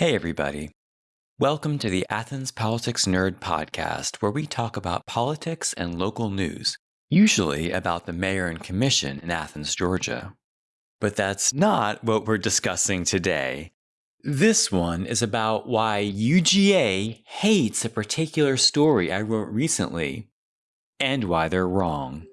Hey, everybody. Welcome to the Athens Politics Nerd podcast, where we talk about politics and local news, usually about the mayor and commission in Athens, Georgia. But that's not what we're discussing today. This one is about why UGA hates a particular story I wrote recently, and why they're wrong.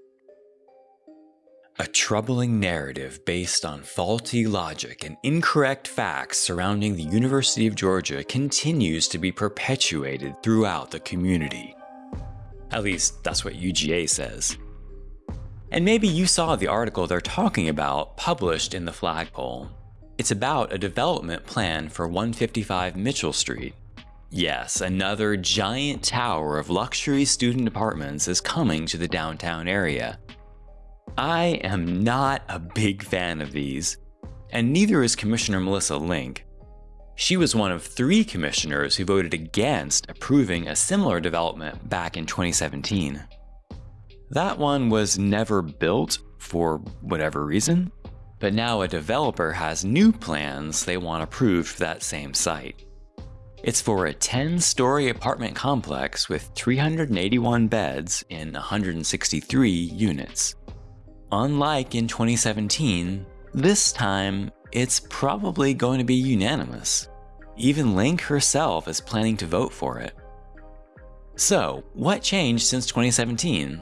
A troubling narrative based on faulty logic and incorrect facts surrounding the University of Georgia continues to be perpetuated throughout the community. At least, that's what UGA says. And maybe you saw the article they're talking about published in the flagpole. It's about a development plan for 155 Mitchell Street. Yes, another giant tower of luxury student apartments is coming to the downtown area, I am not a big fan of these, and neither is Commissioner Melissa Link. She was one of three commissioners who voted against approving a similar development back in 2017. That one was never built for whatever reason, but now a developer has new plans they want approved for that same site. It's for a 10-story apartment complex with 381 beds in 163 units. Unlike in 2017, this time it's probably going to be unanimous. Even Link herself is planning to vote for it. So, what changed since 2017?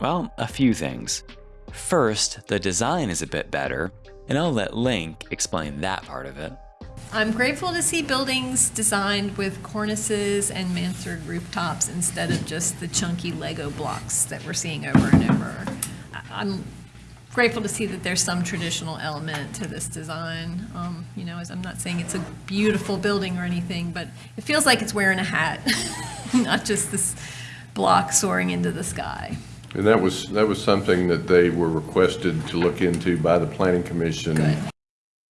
Well, a few things. First, the design is a bit better, and I'll let Link explain that part of it. I'm grateful to see buildings designed with cornices and mansard rooftops instead of just the chunky Lego blocks that we're seeing over and over. I'm grateful to see that there's some traditional element to this design. Um, you know, as I'm not saying it's a beautiful building or anything, but it feels like it's wearing a hat, not just this block soaring into the sky. And that was, that was something that they were requested to look into by the Planning Commission. Good.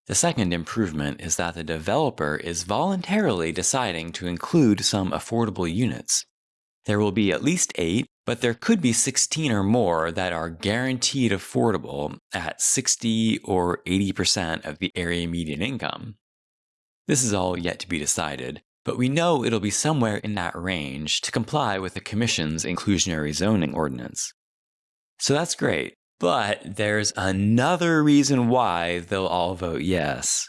The second improvement is that the developer is voluntarily deciding to include some affordable units. There will be at least eight, but there could be 16 or more that are guaranteed affordable at 60 or 80% of the area median income. This is all yet to be decided, but we know it'll be somewhere in that range to comply with the Commission's inclusionary zoning ordinance. So that's great, but there's another reason why they'll all vote yes.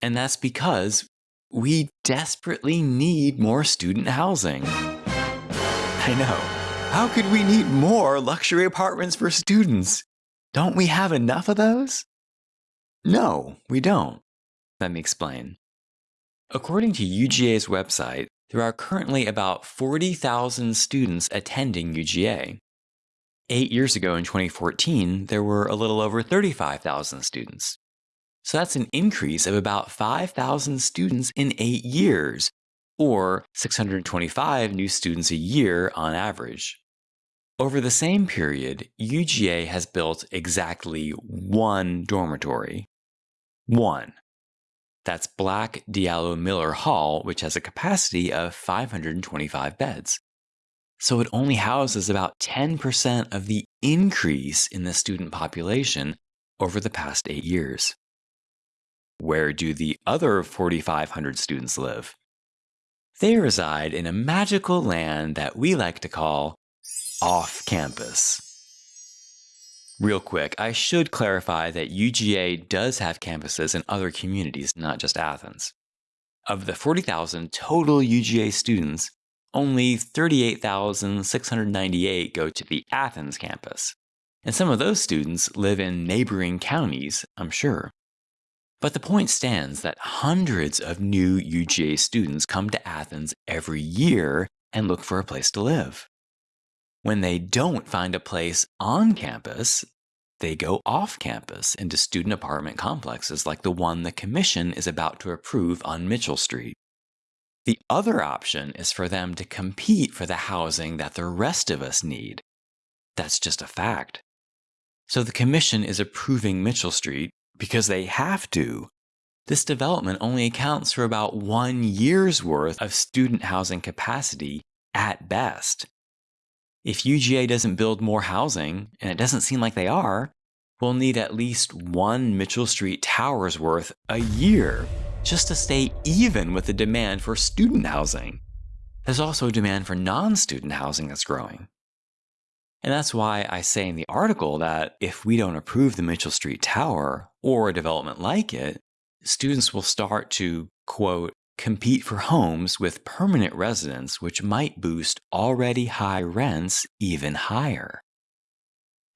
And that's because we desperately need more student housing. I know. How could we need more luxury apartments for students? Don't we have enough of those? No, we don't. Let me explain. According to UGA's website, there are currently about 40,000 students attending UGA. Eight years ago in 2014, there were a little over 35,000 students. So that's an increase of about 5,000 students in eight years, or 625 new students a year on average. Over the same period, UGA has built exactly one dormitory. One. That's Black Diallo Miller Hall, which has a capacity of 525 beds. So it only houses about 10% of the increase in the student population over the past eight years. Where do the other 4,500 students live? They reside in a magical land that we like to call off campus. Real quick, I should clarify that UGA does have campuses in other communities, not just Athens. Of the 40,000 total UGA students, only 38,698 go to the Athens campus. And some of those students live in neighboring counties, I'm sure. But the point stands that hundreds of new UGA students come to Athens every year and look for a place to live. When they don't find a place on campus, they go off campus into student apartment complexes like the one the Commission is about to approve on Mitchell Street. The other option is for them to compete for the housing that the rest of us need. That's just a fact. So the Commission is approving Mitchell Street because they have to. This development only accounts for about one year's worth of student housing capacity at best. If UGA doesn't build more housing, and it doesn't seem like they are, we'll need at least one Mitchell Street Towers worth a year just to stay even with the demand for student housing. There's also a demand for non student housing that's growing. And that's why I say in the article that if we don't approve the Mitchell Street Tower or a development like it, students will start to, quote, compete for homes with permanent residents, which might boost already high rents even higher.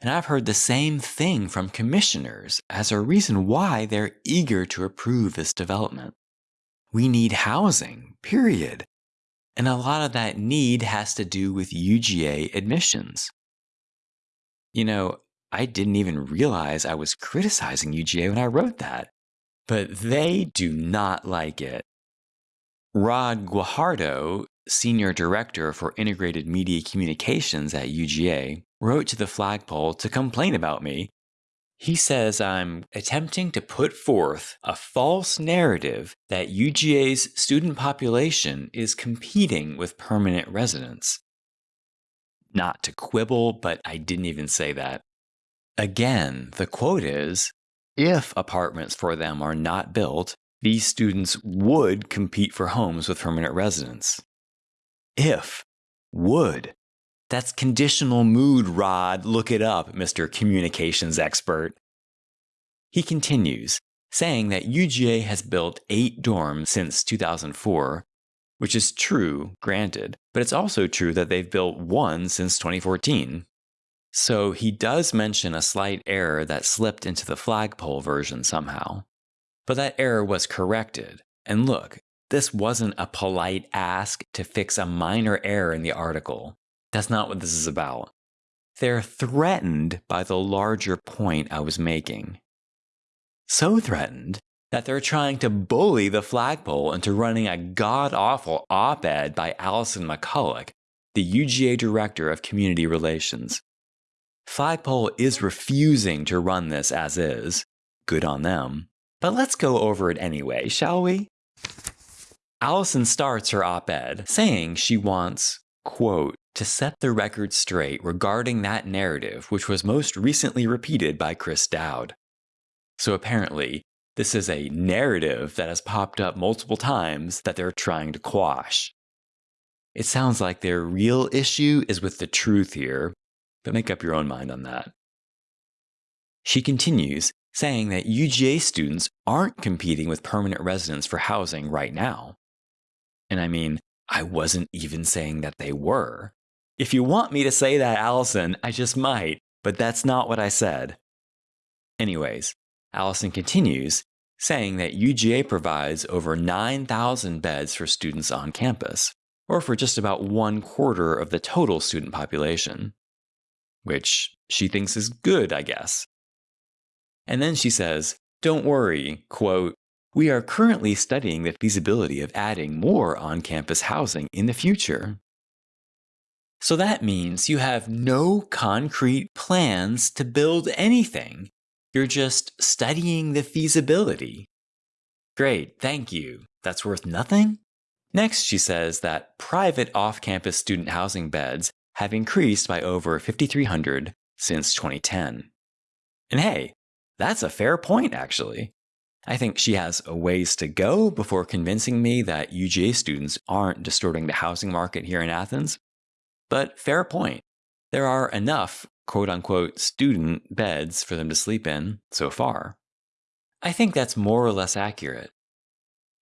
And I've heard the same thing from commissioners as a reason why they're eager to approve this development. We need housing, period. And a lot of that need has to do with UGA admissions. You know, I didn't even realize I was criticizing UGA when I wrote that, but they do not like it. Rod Guajardo, Senior Director for Integrated Media Communications at UGA, wrote to the flagpole to complain about me. He says I'm attempting to put forth a false narrative that UGA's student population is competing with permanent residents not to quibble, but I didn't even say that. Again, the quote is if apartments for them are not built, these students would compete for homes with permanent residents. If, would. That's conditional mood, Rod. Look it up, Mr. Communications expert. He continues, saying that UGA has built eight dorms since 2004, which is true, granted, but it's also true that they've built one since 2014. So he does mention a slight error that slipped into the flagpole version somehow. But that error was corrected. And look, this wasn't a polite ask to fix a minor error in the article. That's not what this is about. They're threatened by the larger point I was making. So threatened that they're trying to bully the flagpole into running a god awful op ed by Allison McCullick, the UGA Director of Community Relations. Flagpole is refusing to run this as is. Good on them. But let's go over it anyway, shall we? Allison starts her op ed saying she wants, quote, to set the record straight regarding that narrative which was most recently repeated by Chris Dowd. So apparently, this is a narrative that has popped up multiple times that they're trying to quash. It sounds like their real issue is with the truth here, but make up your own mind on that. She continues, saying that UGA students aren't competing with permanent residents for housing right now. And I mean, I wasn't even saying that they were. If you want me to say that, Allison, I just might, but that's not what I said. Anyways, Allison continues, saying that UGA provides over 9,000 beds for students on campus, or for just about one quarter of the total student population. Which she thinks is good, I guess. And then she says, Don't worry, quote, we are currently studying the feasibility of adding more on campus housing in the future. So that means you have no concrete plans to build anything you're just studying the feasibility. Great, thank you. That's worth nothing? Next, she says that private off campus student housing beds have increased by over 5,300 since 2010. And hey, that's a fair point, actually. I think she has a ways to go before convincing me that UGA students aren't distorting the housing market here in Athens. But fair point. There are enough quote unquote student beds for them to sleep in so far. I think that's more or less accurate.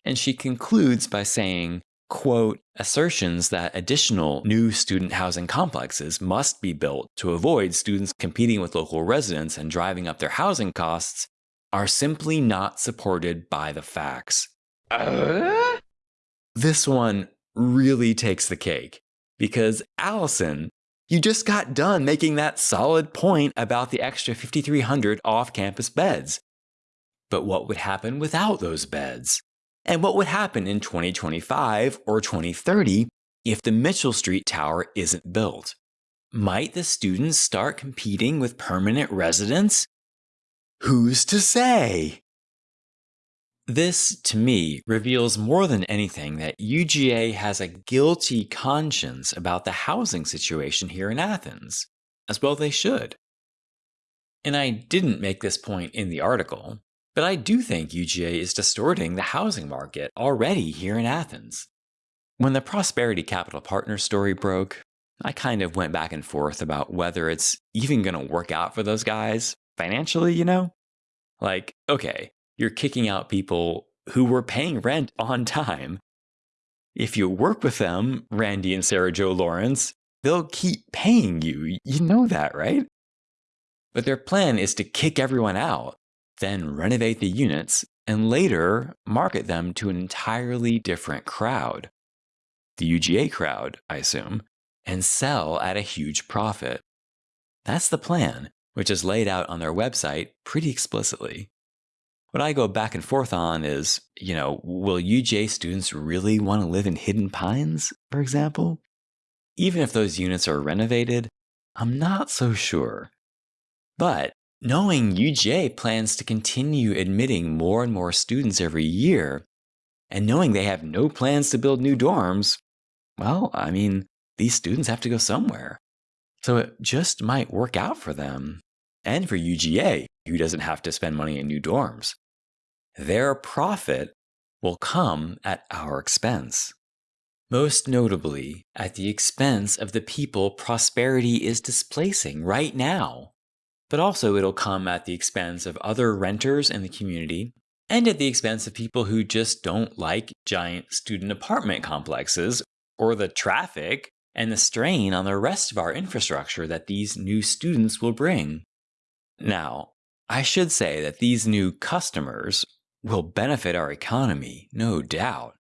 And she concludes by saying, quote, assertions that additional new student housing complexes must be built to avoid students competing with local residents and driving up their housing costs are simply not supported by the facts. Uh? This one really takes the cake because Allison you just got done making that solid point about the extra 5,300 off campus beds. But what would happen without those beds? And what would happen in 2025 or 2030 if the Mitchell Street Tower isn't built? Might the students start competing with permanent residents? Who's to say? This, to me, reveals more than anything that UGA has a guilty conscience about the housing situation here in Athens, as well they should. And I didn't make this point in the article, But I do think UGA is distorting the housing market already here in Athens. When the Prosperity Capital Partners story broke, I kind of went back and forth about whether it's even going to work out for those guys financially, you know? Like, okay, you're kicking out people who were paying rent on time. If you work with them, Randy and Sarah Jo Lawrence, they'll keep paying you. You know that, right? But their plan is to kick everyone out, then renovate the units, and later market them to an entirely different crowd. The UGA crowd, I assume, and sell at a huge profit. That's the plan, which is laid out on their website pretty explicitly. What I go back and forth on is, you know, will UGA students really want to live in Hidden Pines, for example? Even if those units are renovated, I'm not so sure. But knowing UGA plans to continue admitting more and more students every year, and knowing they have no plans to build new dorms, well, I mean, these students have to go somewhere. So it just might work out for them. And for UGA, who doesn't have to spend money in new dorms. Their profit will come at our expense. Most notably, at the expense of the people prosperity is displacing right now. But also, it'll come at the expense of other renters in the community and at the expense of people who just don't like giant student apartment complexes or the traffic and the strain on the rest of our infrastructure that these new students will bring. Now, I should say that these new customers will benefit our economy, no doubt.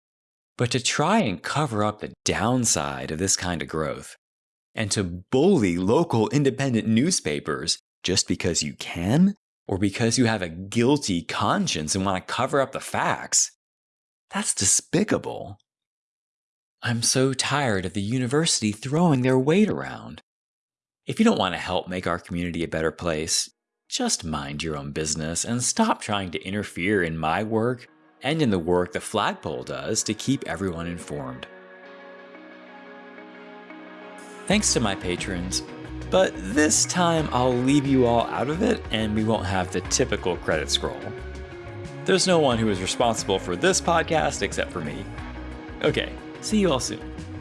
But to try and cover up the downside of this kind of growth, and to bully local independent newspapers just because you can, or because you have a guilty conscience and want to cover up the facts, that's despicable. I'm so tired of the university throwing their weight around. If you don't want to help make our community a better place, just mind your own business and stop trying to interfere in my work and in the work the flagpole does to keep everyone informed. Thanks to my patrons, but this time I'll leave you all out of it and we won't have the typical credit scroll. There's no one who is responsible for this podcast except for me. Okay, See you all soon.